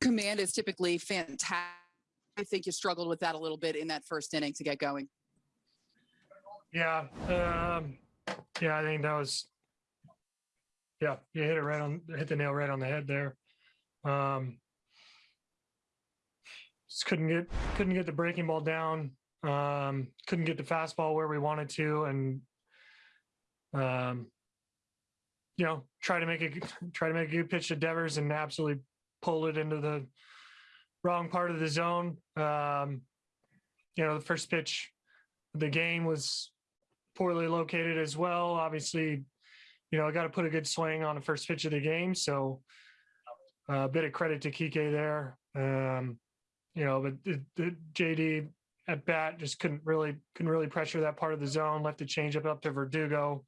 command is typically fantastic. I think you struggled with that a little bit in that first inning to get going. Yeah, um, yeah, I think that was, yeah, you hit it right on, hit the nail right on the head there. Um, just couldn't get, couldn't get the breaking ball down. Um, couldn't get the fastball where we wanted to, and um, you know, try to make a try to make a good pitch to Devers and absolutely pull it into the wrong part of the zone. Um, you know, the first pitch the game was poorly located as well. Obviously, you know, I got to put a good swing on the first pitch of the game. So uh, a bit of credit to Kike there. Um, you know, but the, the JD at bat just couldn't really couldn't really pressure that part of the zone. Left the changeup up to Verdugo.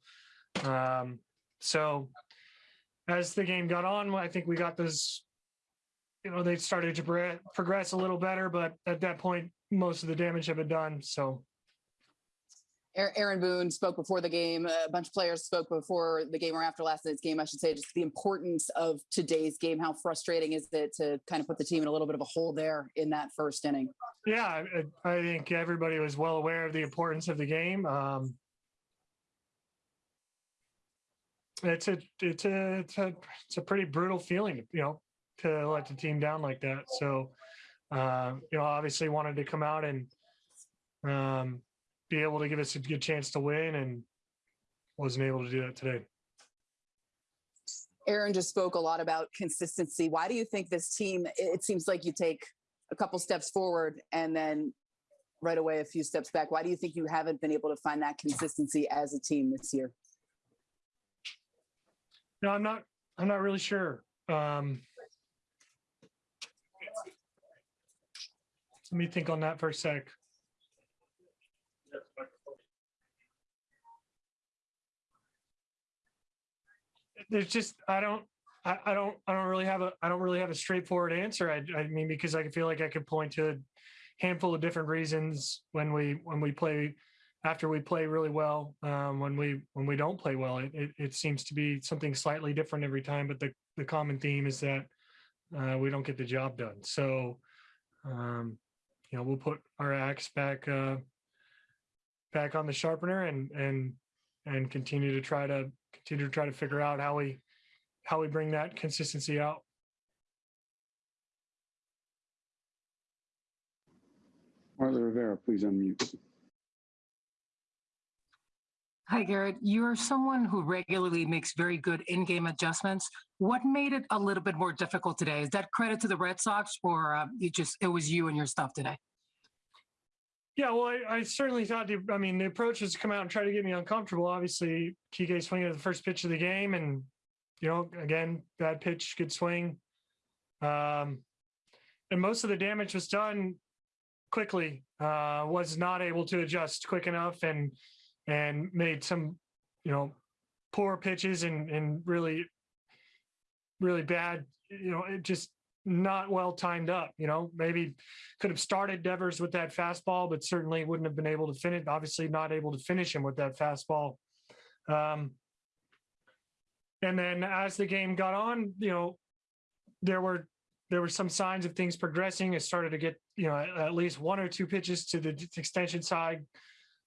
Um, so as the game got on, I think we got those. You know, they started to pro- progress a little better, but at that point, most of the damage had been done. So Aaron- Aaron Boone spoke before the game. A bunch of players spoke before the game or after last night's game, I should say. Just the importance of today's game. How frustrating is it to kind of put the team in a little bit of a hole there in that first inning? yeah, I, I think everybody was well aware of the importance of the game. Um, it's a it's a it's a it's a pretty brutal feeling, you know, to let the team down like that. So, uh, you know, obviously wanted to come out and um, be able to give us a good chance to win, and wasn't able to do that today. Aaron just spoke a lot about consistency. Why do you think this team, it it seems like you take a couple steps forward and then right away a few steps back? Why do you think you haven't been able to find that consistency as a team this year? No, I'm not. I'm not really sure. Um, let me think on that for a sec. There's just I don't I, I don't I don't really have a I don't really have a straightforward answer. I I mean because I feel like I could point to a handful of different reasons when we when we play after we play really well um, when we when we don't play well it, it, it seems to be something slightly different every time but the, the common theme is that uh, we don't get the job done so um, you know we'll put our axe back uh, back on the sharpener and and and continue to try to continue to try to figure out how we how we bring that consistency out Marla Rivera, please unmute. Hi, Garrett. You're someone who regularly makes very good in-game adjustments. What made it a little bit more difficult today? Is that credit to the Red Sox, or uh, you just it was you and your stuff today? Yeah, well, I, I certainly thought the. I mean, the approach was to come out and try to get me uncomfortable. Obviously, Kike swinging at the first pitch of the game, and you know, again, bad pitch, good swing. Um, and most of the damage was done quickly. Uh, was not able to adjust quick enough, and and made some, you know, poor pitches and and really, really bad. You know, it just not well timed up. You know, maybe could have started Devers with that fastball, but certainly wouldn't have been able to finish. Obviously, not able to finish him with that fastball. Um, and then as the game got on, you know, there were there were some signs of things progressing. It started to get you know at least one or two pitches to the extension side,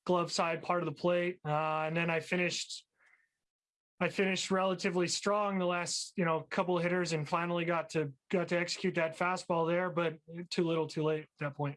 glove side part of the plate, uh, and then I finished. I finished relatively strong the last you know couple hitters and finally got to got to execute that fastball there, but too little, too late at that point.